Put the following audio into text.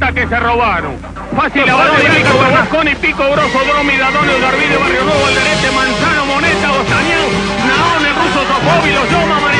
que se robaron. Fácil, lavado de rico, y Pico, Grosso, Dromi, Dadonio, Garbido, Barrio Nuevo, Alderete, Manzano, Moneta, Ostañán, Naón, el ruso Sofóbilo, Yoma,